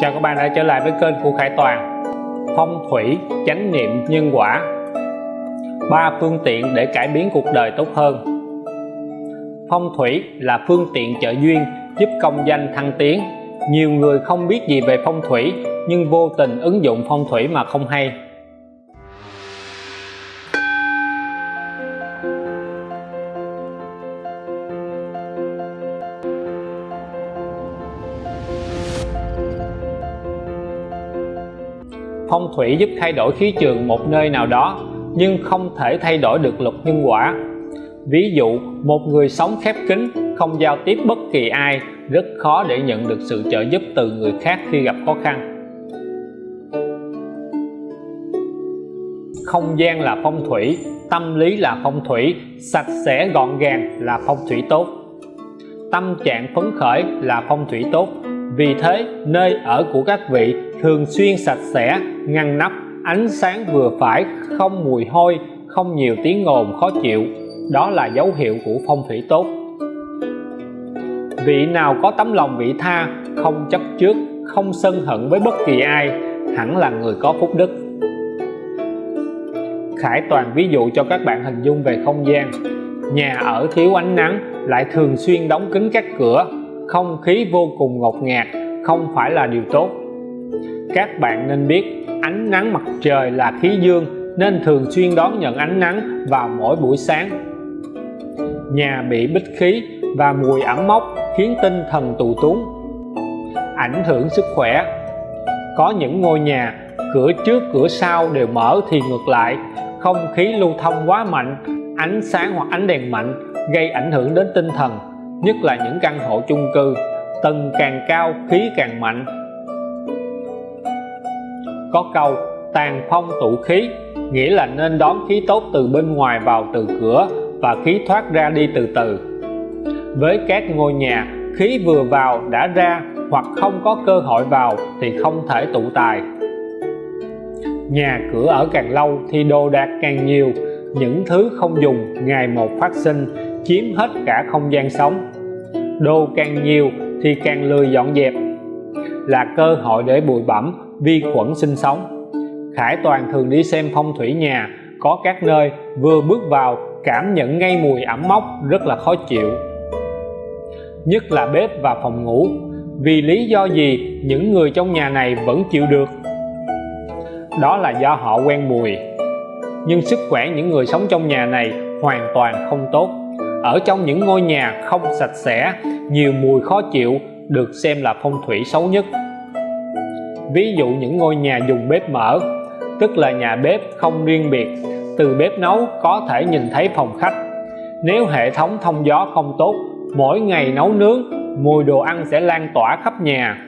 Chào các bạn đã trở lại với kênh của Khải Toàn. Phong thủy, chánh niệm, nhân quả. Ba phương tiện để cải biến cuộc đời tốt hơn. Phong thủy là phương tiện trợ duyên giúp công danh thăng tiến. Nhiều người không biết gì về phong thủy nhưng vô tình ứng dụng phong thủy mà không hay. Phong thủy giúp thay đổi khí trường một nơi nào đó, nhưng không thể thay đổi được luật nhân quả. Ví dụ, một người sống khép kín, không giao tiếp bất kỳ ai, rất khó để nhận được sự trợ giúp từ người khác khi gặp khó khăn. Không gian là phong thủy, tâm lý là phong thủy, sạch sẽ gọn gàng là phong thủy tốt. Tâm trạng phấn khởi là phong thủy tốt vì thế, nơi ở của các vị thường xuyên sạch sẽ, ngăn nắp, ánh sáng vừa phải, không mùi hôi, không nhiều tiếng ồn khó chịu. Đó là dấu hiệu của phong thủy tốt. Vị nào có tấm lòng vị tha, không chấp trước, không sân hận với bất kỳ ai, hẳn là người có phúc đức. Khải toàn ví dụ cho các bạn hình dung về không gian. Nhà ở thiếu ánh nắng, lại thường xuyên đóng kín các cửa không khí vô cùng ngột ngạt, không phải là điều tốt. Các bạn nên biết, ánh nắng mặt trời là khí dương, nên thường xuyên đón nhận ánh nắng vào mỗi buổi sáng. Nhà bị bích khí và mùi ẩm mốc khiến tinh thần tù túng, ảnh hưởng sức khỏe. Có những ngôi nhà, cửa trước, cửa sau đều mở thì ngược lại. Không khí lưu thông quá mạnh, ánh sáng hoặc ánh đèn mạnh gây ảnh hưởng đến tinh thần nhất là những căn hộ chung cư, tầng càng cao, khí càng mạnh. Có câu, tàn phong tụ khí, nghĩa là nên đón khí tốt từ bên ngoài vào từ cửa và khí thoát ra đi từ từ. Với các ngôi nhà, khí vừa vào đã ra hoặc không có cơ hội vào thì không thể tụ tài. Nhà cửa ở càng lâu thì đồ đạc càng nhiều, những thứ không dùng, ngày một phát sinh chiếm hết cả không gian sống. Đồ càng nhiều thì càng lười dọn dẹp. Là cơ hội để bụi bẩm vi khuẩn sinh sống. Khải Toàn thường đi xem phong thủy nhà, có các nơi vừa bước vào, cảm nhận ngay mùi ẩm mốc rất là khó chịu. Nhất là bếp và phòng ngủ, vì lý do gì những người trong nhà này vẫn chịu được? Đó là do họ quen mùi. Nhưng sức khỏe những người sống trong nhà này hoàn toàn không tốt ở trong những ngôi nhà không sạch sẽ, nhiều mùi khó chịu được xem là phong thủy xấu nhất. Ví dụ những ngôi nhà dùng bếp mở, tức là nhà bếp không riêng biệt, từ bếp nấu có thể nhìn thấy phòng khách. Nếu hệ thống thông gió không tốt, mỗi ngày nấu nướng, mùi đồ ăn sẽ lan tỏa khắp nhà.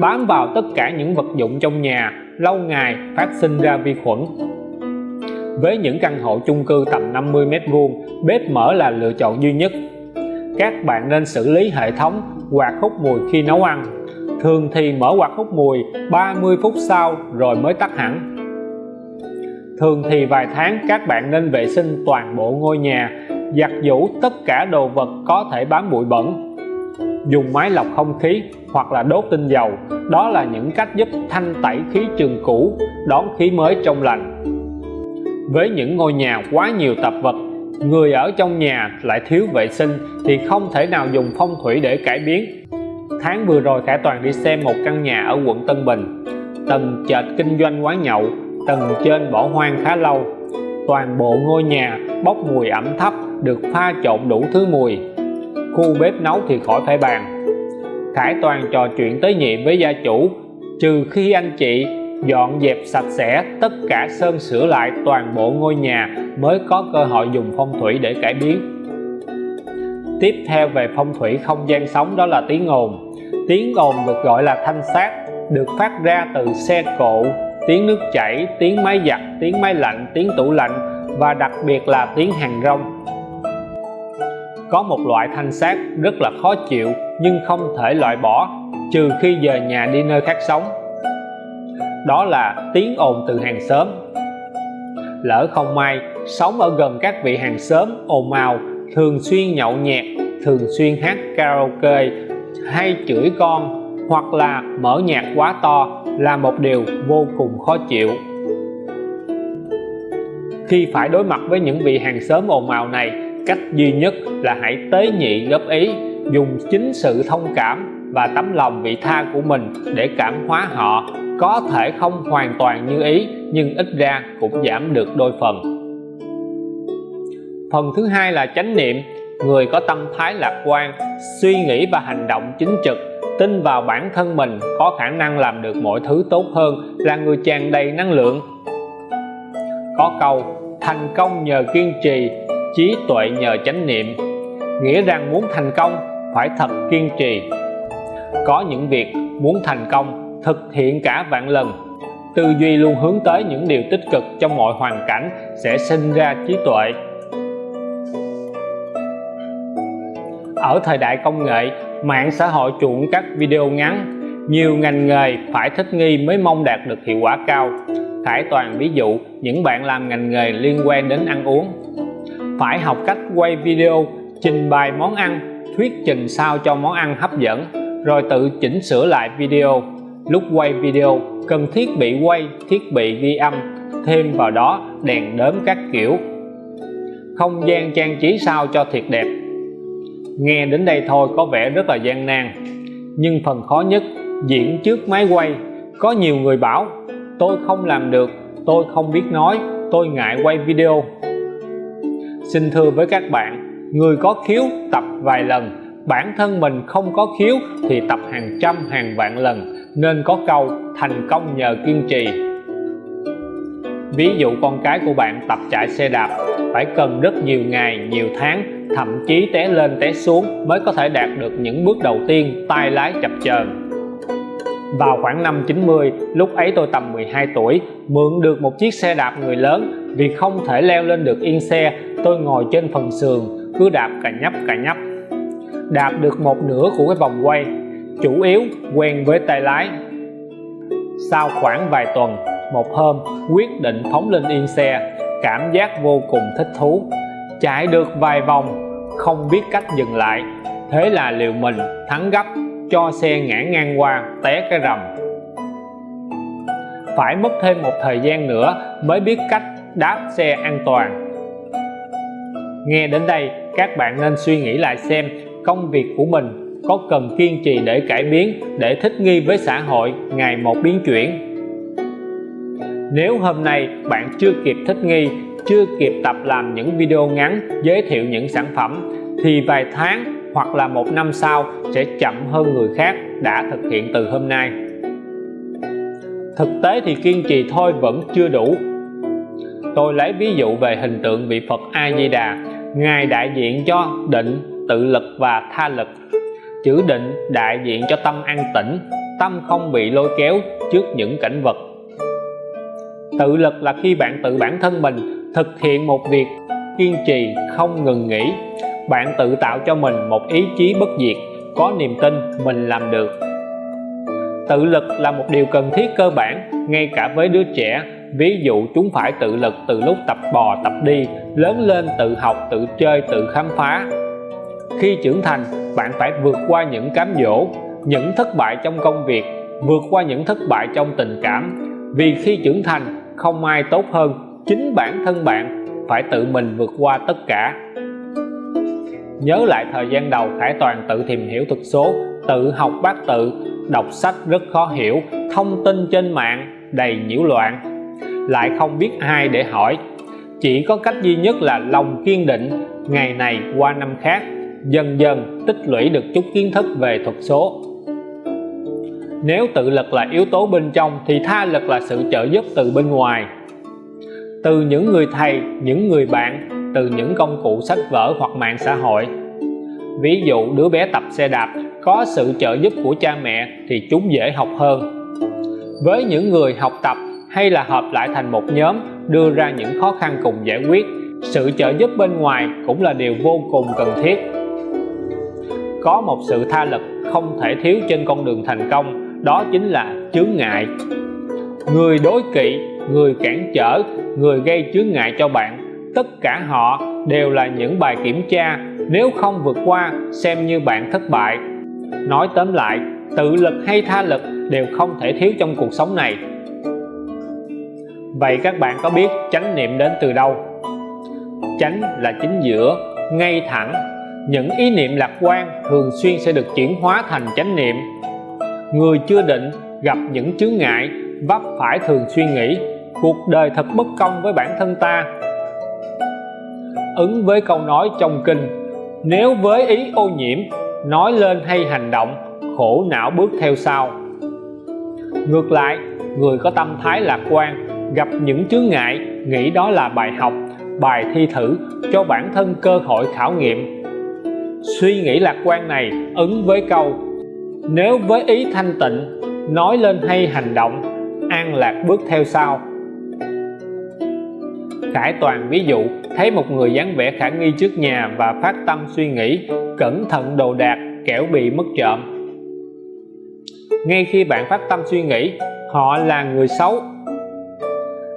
Bám vào tất cả những vật dụng trong nhà, lâu ngày phát sinh ra vi khuẩn với những căn hộ chung cư tầm 50 mét vuông, bếp mở là lựa chọn duy nhất. Các bạn nên xử lý hệ thống quạt hút mùi khi nấu ăn. Thường thì mở quạt hút mùi 30 phút sau rồi mới tắt hẳn. Thường thì vài tháng các bạn nên vệ sinh toàn bộ ngôi nhà, giặt giũ tất cả đồ vật có thể bám bụi bẩn. Dùng máy lọc không khí hoặc là đốt tinh dầu, đó là những cách giúp thanh tẩy khí trường cũ, đón khí mới trong lành với những ngôi nhà quá nhiều tạp vật, người ở trong nhà lại thiếu vệ sinh thì không thể nào dùng phong thủy để cải biến. Tháng vừa rồi Khải Toàn đi xem một căn nhà ở quận Tân Bình. Tầng trệt kinh doanh quán nhậu, tầng trên bỏ hoang khá lâu. Toàn bộ ngôi nhà bốc mùi ẩm thấp, được pha trộn đủ thứ mùi. Khu bếp nấu thì khỏi phải bàn. Khải Toàn trò chuyện tới nhiệm với gia chủ, trừ khi anh chị dọn dẹp sạch sẽ tất cả sơn sửa lại toàn bộ ngôi nhà mới có cơ hội dùng phong thủy để cải biến. Tiếp theo về phong thủy không gian sống đó là tiếng ồn. Tiếng ồn được gọi là thanh sát, được phát ra từ xe cộ, tiếng nước chảy, tiếng máy giặt, tiếng máy lạnh, tiếng tủ lạnh và đặc biệt là tiếng hàng rong. Có một loại thanh sát rất là khó chịu nhưng không thể loại bỏ, trừ khi về nhà đi nơi khác sống đó là tiếng ồn từ hàng xóm. Lỡ không may, sống ở gần các vị hàng xóm ồn ào, thường xuyên nhậu nhẹt, thường xuyên hát karaoke, hay chửi con, hoặc là mở nhạc quá to là một điều vô cùng khó chịu. Khi phải đối mặt với những vị hàng xóm ồn ào này, cách duy nhất là hãy tế nhị góp ý, dùng chính sự thông cảm và tấm lòng vị tha của mình để cảm hóa họ. Có thể không hoàn toàn như ý, nhưng ít ra cũng giảm được đôi phần. Phần thứ hai là chánh niệm. Người có tâm thái lạc quan, suy nghĩ và hành động chính trực, tin vào bản thân mình có khả năng làm được mọi thứ tốt hơn, là người tràn đầy năng lượng. Có câu, thành công nhờ kiên trì, trí tuệ nhờ chánh niệm. Nghĩa rằng muốn thành công, phải thật kiên trì có những việc muốn thành công, thực hiện cả vạn lần. Tư duy luôn hướng tới những điều tích cực trong mọi hoàn cảnh sẽ sinh ra trí tuệ. Ở thời đại công nghệ, mạng xã hội chuộng các video ngắn, nhiều ngành nghề phải thích nghi mới mong đạt được hiệu quả cao. Khải Toàn ví dụ những bạn làm ngành nghề liên quan đến ăn uống. Phải học cách quay video, trình bày món ăn, thuyết trình sao cho món ăn hấp dẫn rồi tự chỉnh sửa lại video. Lúc quay video, cần thiết bị quay, thiết bị ghi âm, thêm vào đó đèn đớm các kiểu. Không gian trang trí sao cho thiệt đẹp. Nghe đến đây thôi có vẻ rất là gian nan. Nhưng phần khó nhất, diễn trước máy quay. Có nhiều người bảo, tôi không làm được, tôi không biết nói, tôi ngại quay video. Xin thưa với các bạn, người có khiếu tập vài lần bản thân mình không có khiếu thì tập hàng trăm hàng vạn lần, nên có câu thành công nhờ kiên trì ví dụ con cái của bạn tập chạy xe đạp, phải cần rất nhiều ngày, nhiều tháng, thậm chí té lên té xuống mới có thể đạt được những bước đầu tiên tay lái chập chờn. Vào khoảng năm 90 lúc ấy tôi tầm 12 tuổi, mượn được một chiếc xe đạp người lớn. Vì không thể leo lên được yên xe, tôi ngồi trên phần sườn, cứ đạp cà nhấp cà nhấp đạp được một nửa của cái vòng quay, chủ yếu quen với tay lái. Sau khoảng vài tuần, một hôm quyết định phóng lên yên xe, cảm giác vô cùng thích thú. Chạy được vài vòng, không biết cách dừng lại. Thế là liều mình thắng gấp, cho xe ngã ngang qua, té cái rầm. Phải mất thêm một thời gian nữa mới biết cách đáp xe an toàn. Nghe đến đây, các bạn nên suy nghĩ lại xem công việc của mình có cần kiên trì để cải biến, để thích nghi với xã hội, ngày một biến chuyển? Nếu hôm nay bạn chưa kịp thích nghi, chưa kịp tập làm những video ngắn, giới thiệu những sản phẩm, thì vài tháng hoặc là một năm sau sẽ chậm hơn người khác đã thực hiện từ hôm nay. Thực tế thì kiên trì thôi vẫn chưa đủ. Tôi lấy ví dụ về hình tượng vị Phật A Di Đà. Ngài đại diện cho định tự lực và tha lực. Chữ định đại diện cho tâm an tĩnh, tâm không bị lôi kéo trước những cảnh vật. Tự lực là khi bạn tự bản thân mình thực hiện một việc, kiên trì, không ngừng nghỉ. Bạn tự tạo cho mình một ý chí bất diệt, có niềm tin mình làm được. Tự lực là một điều cần thiết cơ bản, ngay cả với đứa trẻ. Ví dụ chúng phải tự lực từ lúc tập bò, tập đi, lớn lên tự học, tự chơi, tự khám phá khi trưởng thành, bạn phải vượt qua những cám dỗ, những thất bại trong công việc, vượt qua những thất bại trong tình cảm. Vì khi trưởng thành, không ai tốt hơn, chính bản thân bạn phải tự mình vượt qua tất cả. Nhớ lại thời gian đầu Khải Toàn tự tìm hiểu thuật số, tự học bát tự, đọc sách rất khó hiểu, thông tin trên mạng đầy nhiễu loạn. Lại không biết ai để hỏi, chỉ có cách duy nhất là lòng kiên định, ngày này qua năm khác dần dần tích lũy được chút kiến thức về thuật số. Nếu tự lực là yếu tố bên trong thì tha lực là sự trợ giúp từ bên ngoài. Từ những người thầy, những người bạn, từ những công cụ sách vở hoặc mạng xã hội. Ví dụ đứa bé tập xe đạp có sự trợ giúp của cha mẹ thì chúng dễ học hơn. Với những người học tập hay là hợp lại thành một nhóm đưa ra những khó khăn cùng giải quyết, sự trợ giúp bên ngoài cũng là điều vô cùng cần thiết có một sự tha lực không thể thiếu trên con đường thành công, đó chính là chướng ngại. Người đối kỵ, người cản trở, người gây chướng ngại cho bạn, tất cả họ đều là những bài kiểm tra, nếu không vượt qua, xem như bạn thất bại. Nói tóm lại, tự lực hay tha lực đều không thể thiếu trong cuộc sống này. Vậy các bạn có biết chánh niệm đến từ đâu? Chánh là chính giữa, ngay thẳng những ý niệm lạc quan thường xuyên sẽ được chuyển hóa thành chánh niệm. Người chưa định gặp những chướng ngại, vấp phải thường suy nghĩ, cuộc đời thật bất công với bản thân ta. Ứng với câu nói trong kinh, nếu với ý ô nhiễm, nói lên hay hành động, khổ não bước theo sau. Ngược lại, người có tâm thái lạc quan, gặp những chướng ngại, nghĩ đó là bài học, bài thi thử cho bản thân cơ hội khảo nghiệm suy nghĩ lạc quan này ứng với câu, nếu với ý thanh tịnh, nói lên hay hành động, an lạc bước theo sau. Khải Toàn ví dụ, thấy một người dáng vẻ khả nghi trước nhà và phát tâm suy nghĩ, cẩn thận đồ đạc, kẻo bị mất trộm. Ngay khi bạn phát tâm suy nghĩ, họ là người xấu.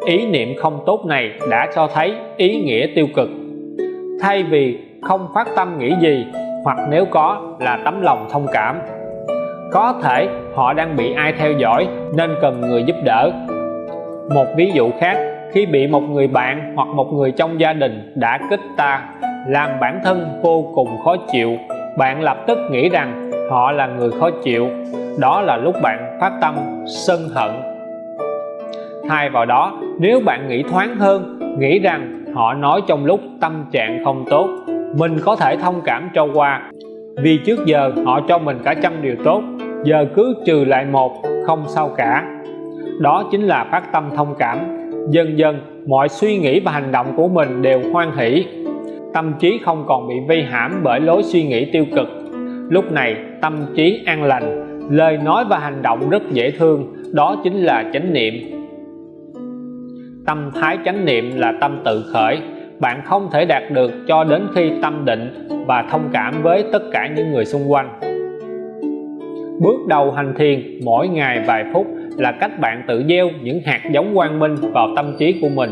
Ý niệm không tốt này đã cho thấy ý nghĩa tiêu cực. Thay vì không phát tâm nghĩ gì, hoặc nếu có là tấm lòng thông cảm. Có thể họ đang bị ai theo dõi nên cần người giúp đỡ. Một ví dụ khác, khi bị một người bạn hoặc một người trong gia đình đã kích ta, làm bản thân vô cùng khó chịu, bạn lập tức nghĩ rằng họ là người khó chịu. Đó là lúc bạn phát tâm, sân hận. Thay vào đó, nếu bạn nghĩ thoáng hơn, nghĩ rằng họ nói trong lúc tâm trạng không tốt mình có thể thông cảm cho qua vì trước giờ họ cho mình cả trăm điều tốt, giờ cứ trừ lại một, không sao cả. Đó chính là phát tâm thông cảm. Dần dần, mọi suy nghĩ và hành động của mình đều hoan hỷ. Tâm trí không còn bị vây hãm bởi lối suy nghĩ tiêu cực. Lúc này, tâm trí an lành, lời nói và hành động rất dễ thương. Đó chính là chánh niệm. Tâm thái chánh niệm là tâm tự khởi bạn không thể đạt được cho đến khi tâm định và thông cảm với tất cả những người xung quanh. Bước đầu hành thiền mỗi ngày vài phút là cách bạn tự gieo những hạt giống quang minh vào tâm trí của mình.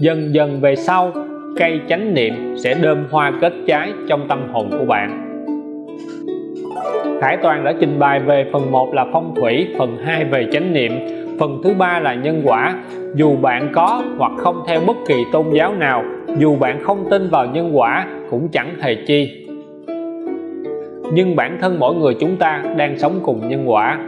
Dần dần về sau cây chánh niệm sẽ đơm hoa kết trái trong tâm hồn của bạn. Khải Toàn đã trình bày về phần 1 là phong thủy, phần 2 về chánh niệm, phần thứ ba là nhân quả. Dù bạn có hoặc không theo bất kỳ tôn giáo nào, dù bạn không tin vào nhân quả cũng chẳng hề chi. Nhưng bản thân mỗi người chúng ta đang sống cùng nhân quả.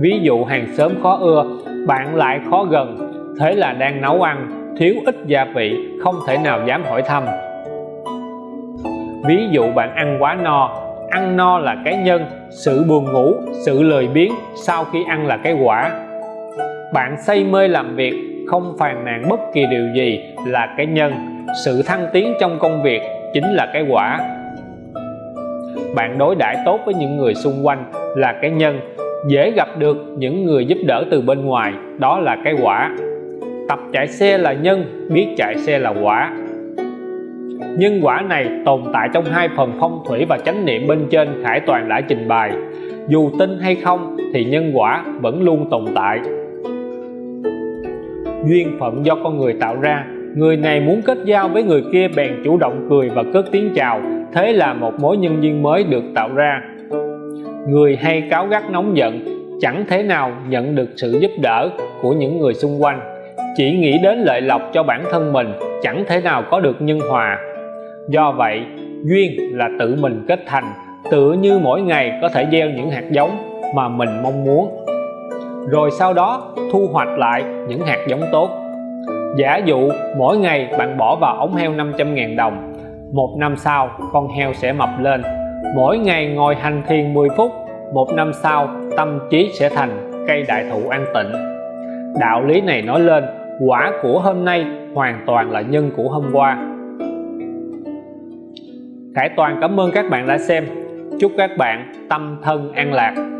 Ví dụ hàng xóm khó ưa, bạn lại khó gần, thế là đang nấu ăn, thiếu ít gia vị, không thể nào dám hỏi thăm. Ví dụ bạn ăn quá no, ăn no là cái nhân sự buồn ngủ sự lười biếng sau khi ăn là cái quả bạn say mê làm việc không phàn nàn bất kỳ điều gì là cái nhân. Sự thăng tiến trong công việc chính là cái quả. Bạn đối đãi tốt với những người xung quanh là cái nhân, dễ gặp được những người giúp đỡ từ bên ngoài, đó là cái quả. Tập chạy xe là nhân, biết chạy xe là quả. Nhân quả này tồn tại trong hai phần phong thủy và chánh niệm bên trên Khải Toàn đã trình bày. Dù tin hay không thì nhân quả vẫn luôn tồn tại duyên phận do con người tạo ra. Người này muốn kết giao với người kia bèn chủ động cười và cất tiếng chào. Thế là một mối nhân duyên mới được tạo ra. Người hay cáo gắt nóng giận, chẳng thể nào nhận được sự giúp đỡ của những người xung quanh. Chỉ nghĩ đến lợi lộc cho bản thân mình, chẳng thể nào có được nhân hòa. Do vậy, duyên là tự mình kết thành, Tự như mỗi ngày có thể gieo những hạt giống mà mình mong muốn rồi sau đó, thu hoạch lại những hạt giống tốt. Giả dụ, mỗi ngày bạn bỏ vào ống heo 500.000 đồng, một năm sau, con heo sẽ mập lên. Mỗi ngày ngồi hành thiền 10 phút, một năm sau, tâm trí sẽ thành cây đại thụ an tịnh. Đạo lý này nói lên, quả của hôm nay hoàn toàn là nhân của hôm qua. Khải Toàn cảm ơn các bạn đã xem. Chúc các bạn tâm thân an lạc.